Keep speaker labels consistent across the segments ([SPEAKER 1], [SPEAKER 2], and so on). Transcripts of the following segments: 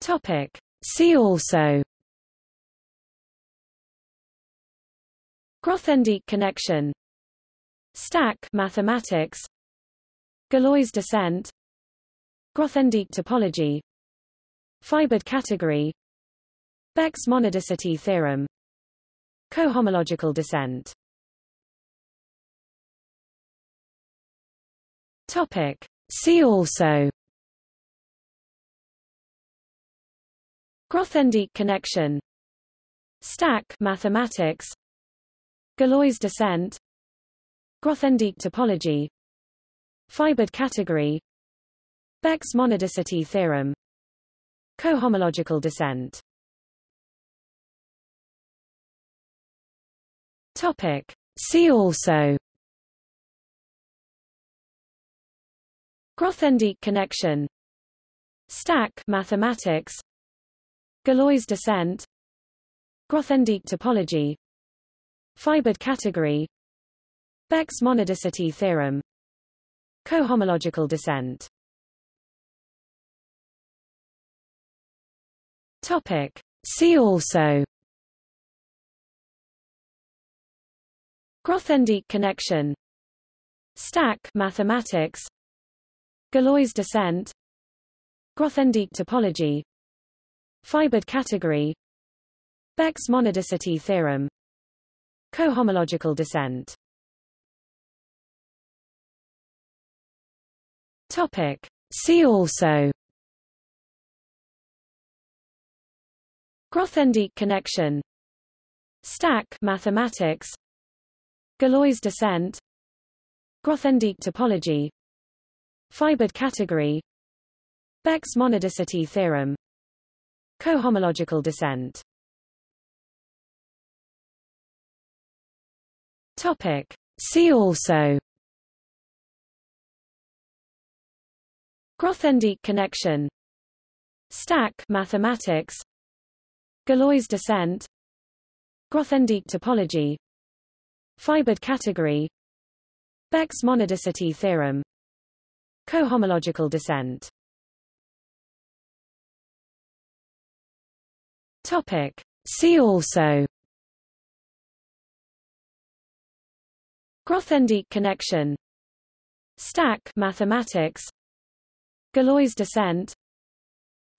[SPEAKER 1] Topic. See also. Grothendieck connection. Stack mathematics. Galois descent. Grothendieck topology. Fibered category. Beck's monadicity theorem. Cohomological descent. Topic. See also Grothendieck connection. Stack mathematics. Galois descent. Grothendieck topology. Fibered category. Beck's monadicity theorem. Cohomological descent. Topic. See also. Grothendieck connection. Stack mathematics Galois descent. Grothendieck topology. Fibered category. Beck's monadicity theorem. Cohomological descent. Topic. See also. Grothendieck connection. Stack mathematics. Galois descent. Grothendieck topology Fibered category. Beck's monadicity theorem. Cohomological descent. Topic. See also. Grothendieck connection. Stack mathematics. Galois descent. Grothendieck topology. Fibered category. Beck's monadicity theorem Cohomological descent. Topic. See also. Grothendieck connection. Stack mathematics. Galois descent. Grothendieck topology. Fibered category. Beck's monadicity theorem. Cohomological descent Topic. See also. Grothendieck connection. Stack mathematics. Galois descent.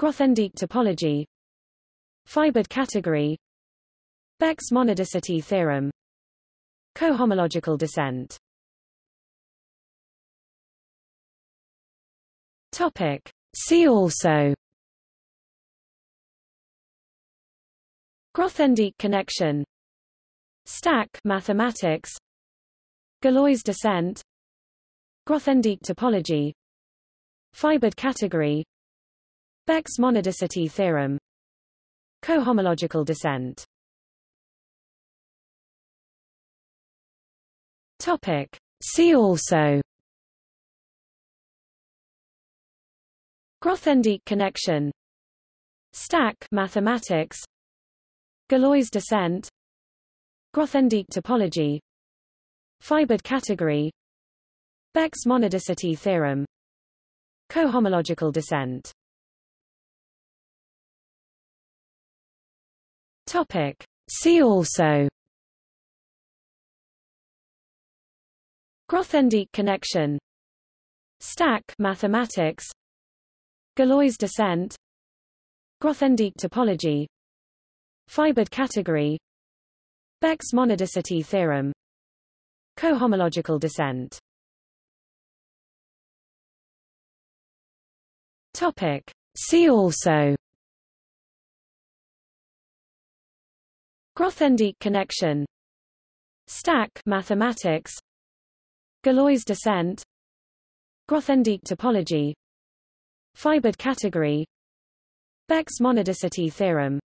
[SPEAKER 1] Grothendieck topology. Fibered category. Beck's monadicity theorem. Cohomological descent. Topic. See also Grothendieck connection. Stack mathematics. Galois descent. Grothendieck topology. Fibered category. Beck's monadicity theorem. Cohomological descent. Topic. See also. Grothendieck connection. Stack mathematics Galois descent. Grothendieck topology. Fibered category. Beck's monadicity theorem. Cohomological descent. Topic. See also. Grothendieck connection. Stack mathematics. Galois descent. Grothendieck topology Fibered category. Beck's monadicity theorem. Cohomological descent. Topic. See also. Grothendieck connection. Stack mathematics. Galois descent. Grothendieck topology. Fibered category. Beck's monadicity theorem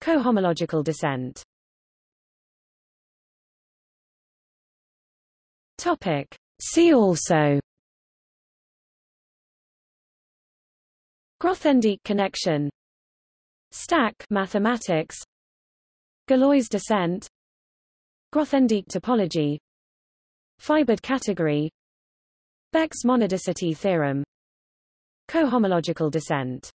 [SPEAKER 1] Cohomological descent. Topic. See also. Grothendieck connection. Stack mathematics. Galois descent. Grothendieck topology. Fibered category. Beck's monadicity theorem. Cohomological descent